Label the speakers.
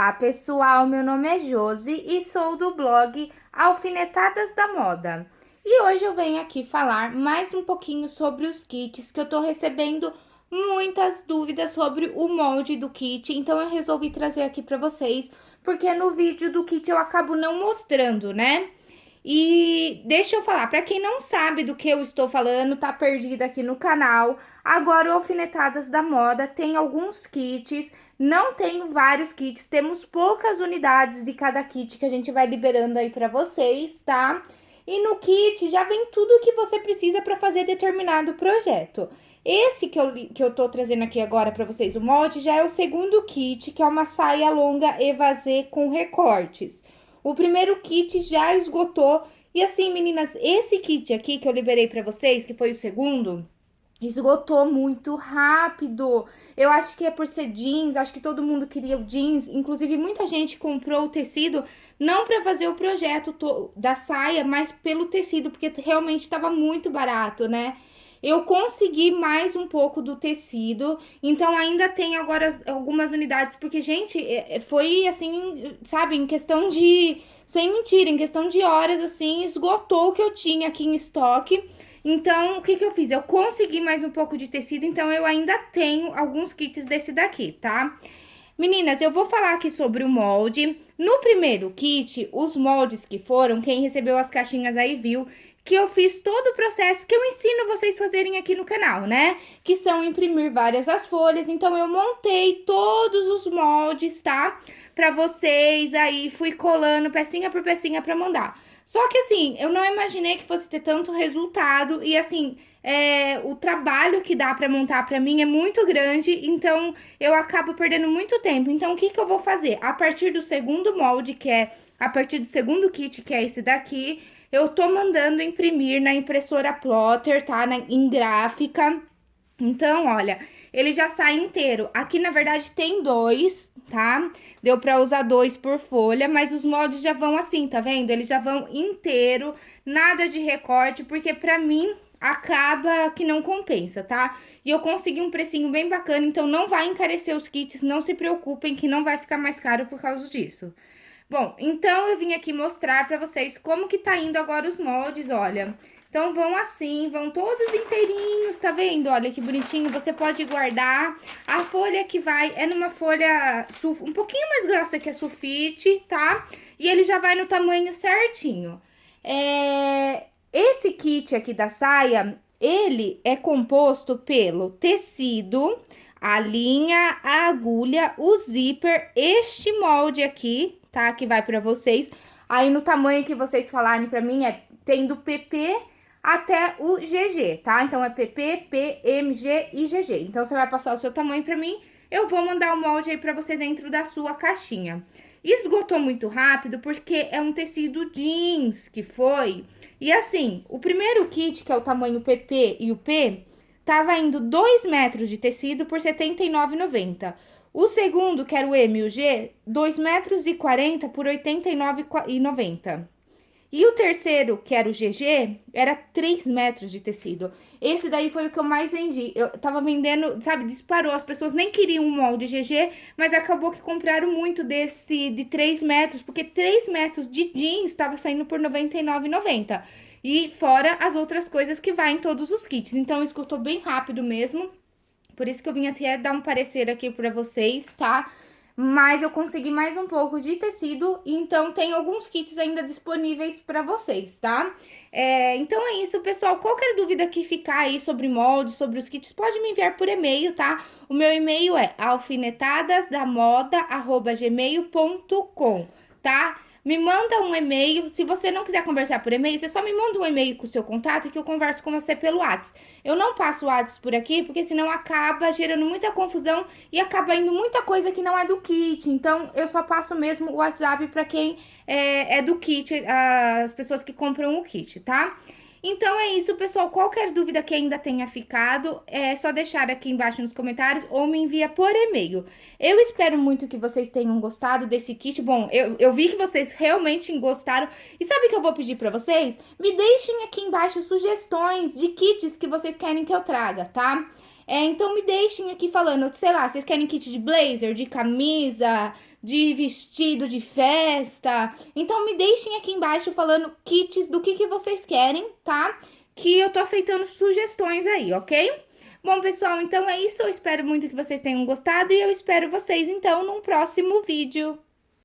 Speaker 1: Olá pessoal, meu nome é Josi e sou do blog Alfinetadas da Moda. E hoje eu venho aqui falar mais um pouquinho sobre os kits que eu tô recebendo muitas dúvidas sobre o molde do kit, então eu resolvi trazer aqui pra vocês, porque no vídeo do kit eu acabo não mostrando, né? E deixa eu falar, para quem não sabe do que eu estou falando, tá perdido aqui no canal, agora o Alfinetadas da Moda tem alguns kits, não tenho vários kits, temos poucas unidades de cada kit que a gente vai liberando aí para vocês, tá? E no kit já vem tudo que você precisa para fazer determinado projeto. Esse que eu, que eu tô trazendo aqui agora para vocês, o molde, já é o segundo kit, que é uma saia longa evasê com recortes. O primeiro kit já esgotou. E assim, meninas, esse kit aqui que eu liberei pra vocês, que foi o segundo, esgotou muito rápido. Eu acho que é por ser jeans, acho que todo mundo queria o jeans. Inclusive, muita gente comprou o tecido, não pra fazer o projeto da saia, mas pelo tecido, porque realmente estava muito barato, né? Eu consegui mais um pouco do tecido, então ainda tem agora algumas unidades, porque, gente, é, é, foi assim, sabe, em questão de, sem mentira, em questão de horas, assim, esgotou o que eu tinha aqui em estoque. Então, o que que eu fiz? Eu consegui mais um pouco de tecido, então eu ainda tenho alguns kits desse daqui, tá? Meninas, eu vou falar aqui sobre o molde. No primeiro kit, os moldes que foram, quem recebeu as caixinhas aí viu que eu fiz todo o processo que eu ensino vocês fazerem aqui no canal, né? Que são imprimir várias as folhas, então eu montei todos os moldes, tá? Pra vocês, aí fui colando pecinha por pecinha pra mandar. Só que assim, eu não imaginei que fosse ter tanto resultado e assim, é, o trabalho que dá pra montar pra mim é muito grande, então eu acabo perdendo muito tempo. Então o que que eu vou fazer? A partir do segundo molde, que é a partir do segundo kit, que é esse daqui, eu tô mandando imprimir na impressora plotter, tá? Na, em gráfica. Então, olha, ele já sai inteiro. Aqui, na verdade, tem dois, tá? Deu pra usar dois por folha, mas os moldes já vão assim, tá vendo? Eles já vão inteiro, nada de recorte, porque pra mim acaba que não compensa, tá? E eu consegui um precinho bem bacana, então não vai encarecer os kits, não se preocupem que não vai ficar mais caro por causa disso. Bom, então eu vim aqui mostrar pra vocês como que tá indo agora os moldes, olha. Então, vão assim, vão todos inteirinhos, tá vendo? Olha que bonitinho, você pode guardar. A folha que vai é numa folha um pouquinho mais grossa que a sulfite, tá? E ele já vai no tamanho certinho. É... Esse kit aqui da saia, ele é composto pelo tecido, a linha, a agulha, o zíper, este molde aqui, tá? Que vai pra vocês. Aí, no tamanho que vocês falarem pra mim, é tem do PP até o GG, tá? Então, é PP, MG e GG. Então, você vai passar o seu tamanho pra mim, eu vou mandar o molde aí pra você dentro da sua caixinha. Esgotou muito rápido porque é um tecido jeans que foi. E assim, o primeiro kit, que é o tamanho PP e o P, tava indo 2 metros de tecido por R$ 79,90. O segundo, que era o M e o G, 2,40 metros 40 por 89,90. E o terceiro, que era o GG, era 3 metros de tecido. Esse daí foi o que eu mais vendi. Eu tava vendendo, sabe, disparou. As pessoas nem queriam um molde GG, mas acabou que compraram muito desse de 3 metros, porque 3 metros de jeans estava saindo por R$ 99,90. E fora as outras coisas que vai em todos os kits. Então, escutou bem rápido mesmo. Por isso que eu vim até dar um parecer aqui pra vocês, tá? Mas eu consegui mais um pouco de tecido, então tem alguns kits ainda disponíveis pra vocês, tá? É, então é isso, pessoal. Qualquer dúvida que ficar aí sobre molde, sobre os kits, pode me enviar por e-mail, tá? O meu e-mail é alfinetadasdamoda.gmail.com, tá? Me manda um e-mail. Se você não quiser conversar por e-mail, você só me manda um e-mail com o seu contato que eu converso com você pelo WhatsApp. Eu não passo o WhatsApp por aqui, porque senão acaba gerando muita confusão e acaba indo muita coisa que não é do kit. Então, eu só passo mesmo o WhatsApp para quem é, é do kit, as pessoas que compram o kit, tá? Então é isso, pessoal. Qualquer dúvida que ainda tenha ficado, é só deixar aqui embaixo nos comentários ou me envia por e-mail. Eu espero muito que vocês tenham gostado desse kit. Bom, eu, eu vi que vocês realmente gostaram. E sabe o que eu vou pedir pra vocês? Me deixem aqui embaixo sugestões de kits que vocês querem que eu traga, tá? É, então me deixem aqui falando, sei lá, vocês querem kit de blazer, de camisa, de vestido de festa. Então me deixem aqui embaixo falando kits do que, que vocês querem, tá? Que eu tô aceitando sugestões aí, ok? Bom, pessoal, então é isso. Eu espero muito que vocês tenham gostado e eu espero vocês, então, num próximo vídeo.